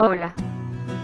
Hola.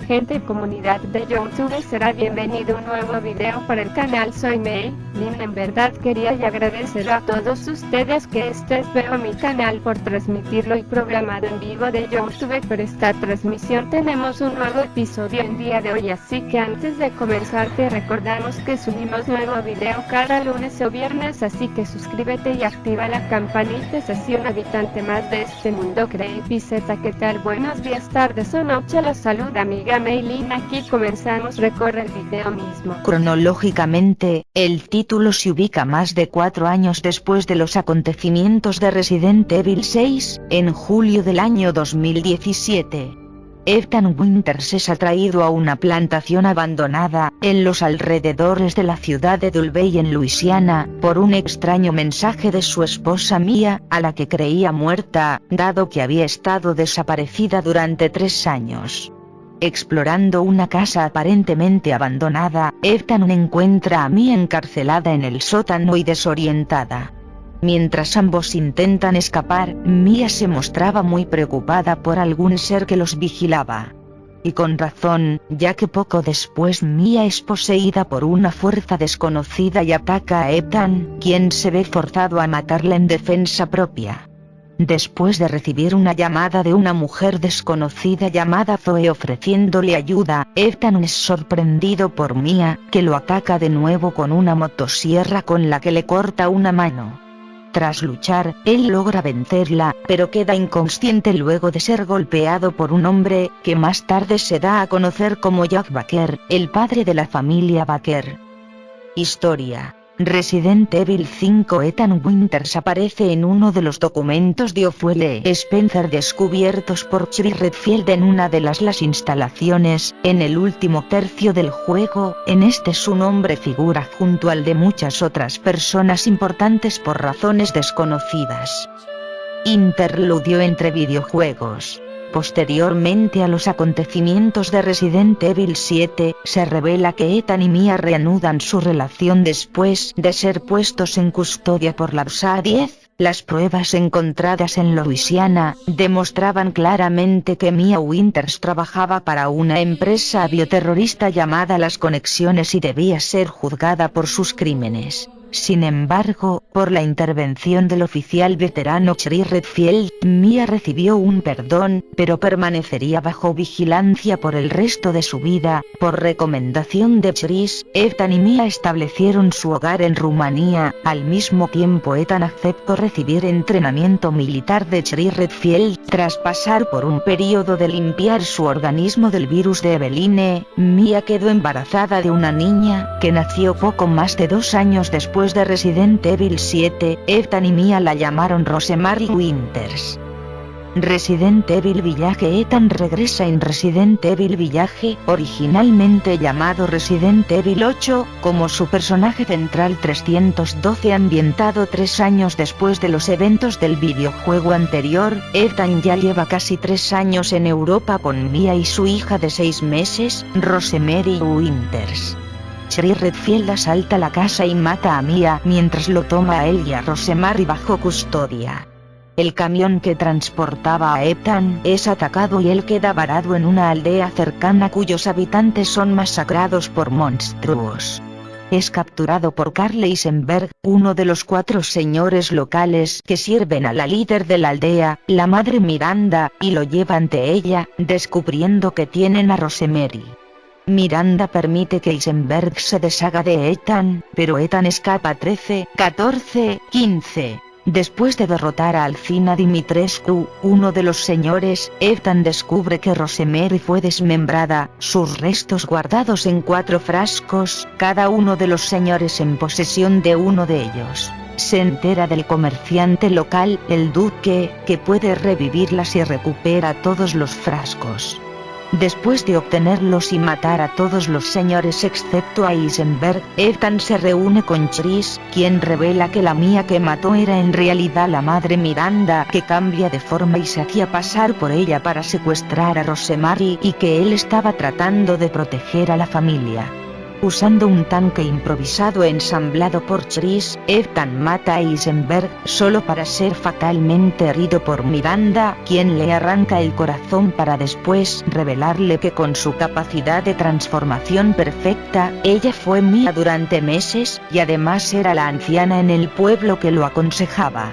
Gente comunidad de YouTube será bienvenido a un nuevo video para el canal Soy May. En verdad quería y agradecer a todos ustedes que estés veo mi canal por transmitirlo y programado en vivo de YouTube por esta transmisión tenemos un nuevo episodio el día de hoy así que antes de comenzar te recordamos que subimos nuevo video cada lunes o viernes así que suscríbete y activa la campanita es así un habitante más de este mundo Creepy Z que tal buenos días tardes o noche los saluda amiga Maylin aquí comenzamos recorre el video mismo. Cronológicamente, el título se ubica más de cuatro años después de los acontecimientos de Resident Evil 6, en julio del año 2017. Ethan Winters es atraído a una plantación abandonada, en los alrededores de la ciudad de Dulvey en Luisiana, por un extraño mensaje de su esposa Mia, a la que creía muerta, dado que había estado desaparecida durante tres años. Explorando una casa aparentemente abandonada, Ethan encuentra a Mia encarcelada en el sótano y desorientada. Mientras ambos intentan escapar, Mia se mostraba muy preocupada por algún ser que los vigilaba. Y con razón, ya que poco después Mia es poseída por una fuerza desconocida y ataca a Ethan, quien se ve forzado a matarla en defensa propia. Después de recibir una llamada de una mujer desconocida llamada Zoe ofreciéndole ayuda, Ethan es sorprendido por Mia, que lo ataca de nuevo con una motosierra con la que le corta una mano. Tras luchar, él logra vencerla, pero queda inconsciente luego de ser golpeado por un hombre, que más tarde se da a conocer como Jack Baker, el padre de la familia Baker. Historia Resident Evil 5 Ethan Winters aparece en uno de los documentos de Ophuele Spencer descubiertos por Chris Redfield en una de las las instalaciones, en el último tercio del juego, en este su nombre figura junto al de muchas otras personas importantes por razones desconocidas. Interludio entre videojuegos Posteriormente a los acontecimientos de Resident Evil 7, se revela que Ethan y Mia reanudan su relación después de ser puestos en custodia por la USA 10. Las pruebas encontradas en Louisiana, demostraban claramente que Mia Winters trabajaba para una empresa bioterrorista llamada Las Conexiones y debía ser juzgada por sus crímenes. Sin embargo, por la intervención del oficial veterano Chris Redfield, Mia recibió un perdón, pero permanecería bajo vigilancia por el resto de su vida. Por recomendación de Chris, Ethan y Mia establecieron su hogar en Rumanía, al mismo tiempo Ethan aceptó recibir entrenamiento militar de Chris Redfield. Tras pasar por un periodo de limpiar su organismo del virus de Eveline, Mia quedó embarazada de una niña, que nació poco más de dos años después de Resident Evil 7, Ethan y Mia la llamaron Rosemary Winters. Resident Evil Village Ethan regresa en Resident Evil Village, originalmente llamado Resident Evil 8, como su personaje central 312 ambientado tres años después de los eventos del videojuego anterior, Ethan ya lleva casi tres años en Europa con Mia y su hija de seis meses, Rosemary Winters. Chris Redfield asalta la casa y mata a Mia mientras lo toma a él y a Rosemary bajo custodia. El camión que transportaba a Ethan es atacado y él queda varado en una aldea cercana cuyos habitantes son masacrados por monstruos. Es capturado por Carl Eisenberg, uno de los cuatro señores locales que sirven a la líder de la aldea, la madre Miranda, y lo lleva ante ella, descubriendo que tienen a Rosemary. Miranda permite que Eisenberg se deshaga de Ethan, pero Ethan escapa 13, 14, 15. Después de derrotar a Alcina Dimitrescu, uno de los señores, Ethan descubre que Rosemary fue desmembrada, sus restos guardados en cuatro frascos, cada uno de los señores en posesión de uno de ellos. Se entera del comerciante local, el duque, que puede revivirlas si recupera todos los frascos. Después de obtenerlos y matar a todos los señores excepto a Eisenberg, Ethan se reúne con Chris, quien revela que la mía que mató era en realidad la madre Miranda que cambia de forma y se hacía pasar por ella para secuestrar a Rosemary y que él estaba tratando de proteger a la familia. Usando un tanque improvisado ensamblado por Chris, Ethan mata a Eisenberg, solo para ser fatalmente herido por Miranda, quien le arranca el corazón para después revelarle que con su capacidad de transformación perfecta, ella fue mía durante meses, y además era la anciana en el pueblo que lo aconsejaba.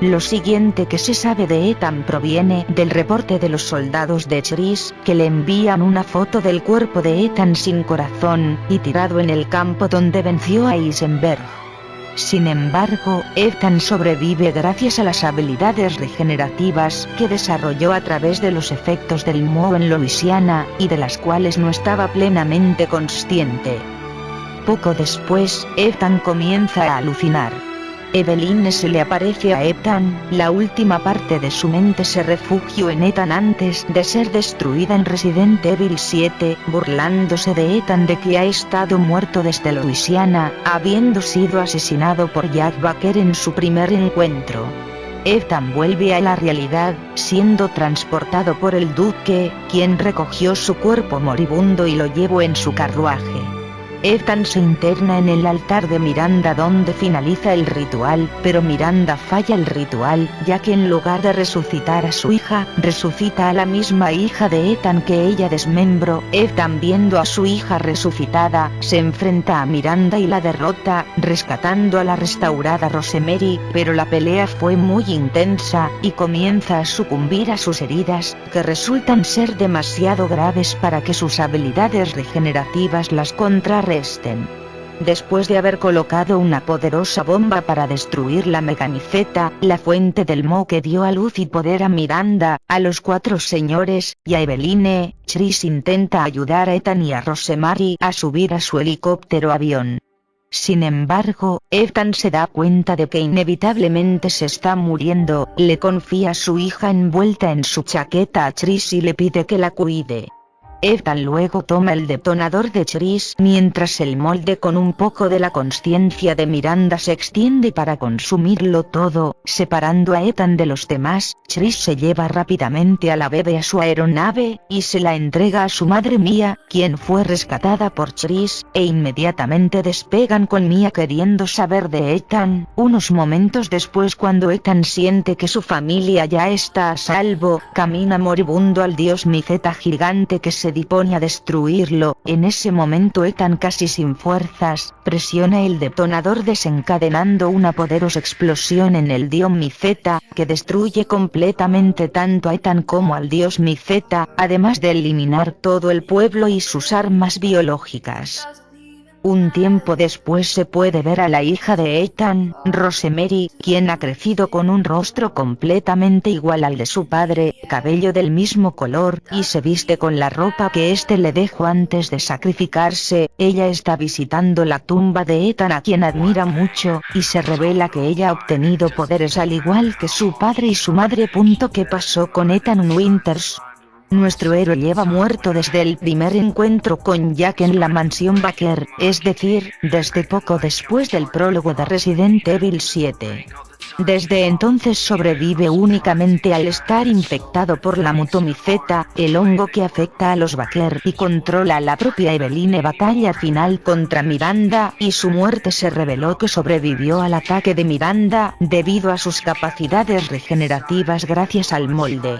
Lo siguiente que se sabe de Ethan proviene del reporte de los soldados de Chris, que le envían una foto del cuerpo de Ethan sin corazón, y tirado en el campo donde venció a Eisenberg. Sin embargo, Ethan sobrevive gracias a las habilidades regenerativas que desarrolló a través de los efectos del Mo en Louisiana, y de las cuales no estaba plenamente consciente. Poco después, Ethan comienza a alucinar. Eveline se le aparece a Ethan, la última parte de su mente se refugió en Ethan antes de ser destruida en Resident Evil 7, burlándose de Ethan de que ha estado muerto desde Louisiana, habiendo sido asesinado por Jack Baker en su primer encuentro. Ethan vuelve a la realidad, siendo transportado por el duque, quien recogió su cuerpo moribundo y lo llevó en su carruaje. Ethan se interna en el altar de Miranda donde finaliza el ritual, pero Miranda falla el ritual, ya que en lugar de resucitar a su hija, resucita a la misma hija de Ethan que ella desmembró. Ethan viendo a su hija resucitada, se enfrenta a Miranda y la derrota, rescatando a la restaurada Rosemary, pero la pelea fue muy intensa, y comienza a sucumbir a sus heridas, que resultan ser demasiado graves para que sus habilidades regenerativas las contrarresten Después de haber colocado una poderosa bomba para destruir la mecaniceta, la fuente del Mo que dio a luz y poder a Miranda, a los cuatro señores, y a Eveline, Chris intenta ayudar a Ethan y a Rosemary a subir a su helicóptero avión. Sin embargo, Ethan se da cuenta de que inevitablemente se está muriendo, le confía a su hija envuelta en su chaqueta a Chris y le pide que la cuide. Ethan luego toma el detonador de Chris mientras el molde con un poco de la conciencia de Miranda se extiende para consumirlo todo, separando a Ethan de los demás, Chris se lleva rápidamente a la bebé a su aeronave, y se la entrega a su madre Mia, quien fue rescatada por Chris, e inmediatamente despegan con Mia queriendo saber de Ethan, unos momentos después cuando Ethan siente que su familia ya está a salvo, camina moribundo al dios Miceta gigante que se dispone a destruirlo, en ese momento Ethan casi sin fuerzas, presiona el detonador desencadenando una poderosa explosión en el dios Miceta, que destruye completamente tanto a Ethan como al dios Miceta, además de eliminar todo el pueblo y sus armas biológicas. Un tiempo después se puede ver a la hija de Ethan, Rosemary, quien ha crecido con un rostro completamente igual al de su padre, cabello del mismo color, y se viste con la ropa que éste le dejó antes de sacrificarse, ella está visitando la tumba de Ethan a quien admira mucho, y se revela que ella ha obtenido poderes al igual que su padre y su madre. ¿Qué pasó con Ethan Winters? Nuestro héroe lleva muerto desde el primer encuentro con Jack en la mansión Baker, es decir, desde poco después del prólogo de Resident Evil 7. Desde entonces sobrevive únicamente al estar infectado por la mutomiceta, el hongo que afecta a los Baker y controla la propia Eveline batalla final contra Miranda, y su muerte se reveló que sobrevivió al ataque de Miranda, debido a sus capacidades regenerativas gracias al molde.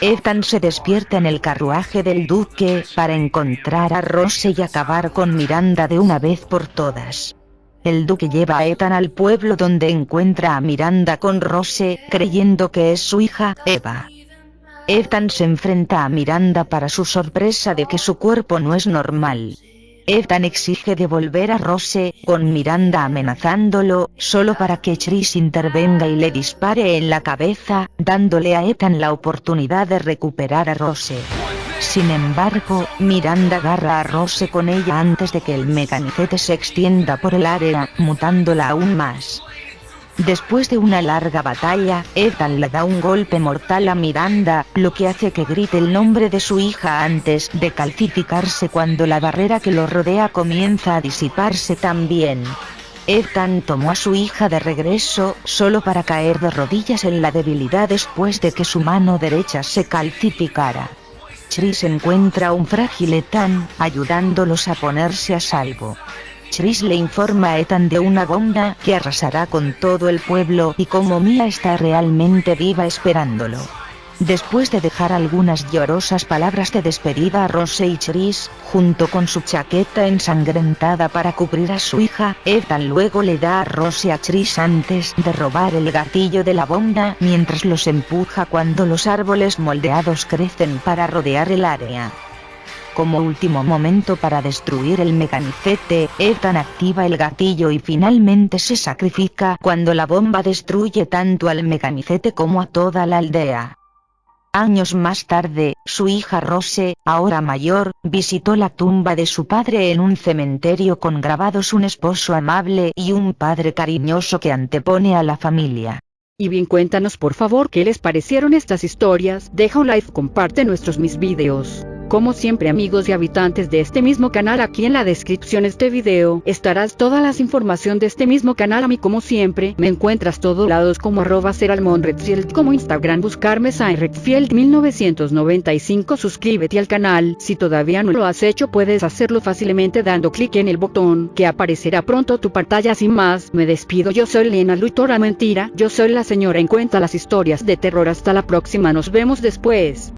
Ethan se despierta en el carruaje del duque para encontrar a Rose y acabar con Miranda de una vez por todas. El duque lleva a Ethan al pueblo donde encuentra a Miranda con Rose, creyendo que es su hija, Eva. Ethan se enfrenta a Miranda para su sorpresa de que su cuerpo no es normal. Ethan exige devolver a Rose, con Miranda amenazándolo, solo para que Chris intervenga y le dispare en la cabeza, dándole a Ethan la oportunidad de recuperar a Rose. Sin embargo, Miranda agarra a Rose con ella antes de que el mecanicete se extienda por el área, mutándola aún más. Después de una larga batalla, Ethan le da un golpe mortal a Miranda, lo que hace que grite el nombre de su hija antes de calcificarse cuando la barrera que lo rodea comienza a disiparse también. Ethan tomó a su hija de regreso, solo para caer de rodillas en la debilidad después de que su mano derecha se calcificara. Chris encuentra un frágil Ethan, ayudándolos a ponerse a salvo. Chris le informa a Ethan de una bomba que arrasará con todo el pueblo y como Mia está realmente viva esperándolo. Después de dejar algunas llorosas palabras de despedida a Rose y Chris, junto con su chaqueta ensangrentada para cubrir a su hija, Ethan luego le da a Rose a Chris antes de robar el gatillo de la bomba mientras los empuja cuando los árboles moldeados crecen para rodear el área. Como último momento para destruir el mecanicete, Ethan activa el gatillo y finalmente se sacrifica cuando la bomba destruye tanto al mecanicete como a toda la aldea. Años más tarde, su hija Rose, ahora mayor, visitó la tumba de su padre en un cementerio con grabados un esposo amable y un padre cariñoso que antepone a la familia. Y bien cuéntanos por favor qué les parecieron estas historias, deja un like, comparte nuestros mis videos. Como siempre amigos y habitantes de este mismo canal aquí en la descripción de este video estarás todas las información de este mismo canal. A mí como siempre me encuentras todos lados como arroba Redfield como Instagram buscarme Sain Redfield 1995 suscríbete al canal. Si todavía no lo has hecho puedes hacerlo fácilmente dando clic en el botón que aparecerá pronto tu pantalla. Sin más me despido. Yo soy Lena Lutora Mentira. Yo soy la señora. En cuenta las historias de terror. Hasta la próxima. Nos vemos después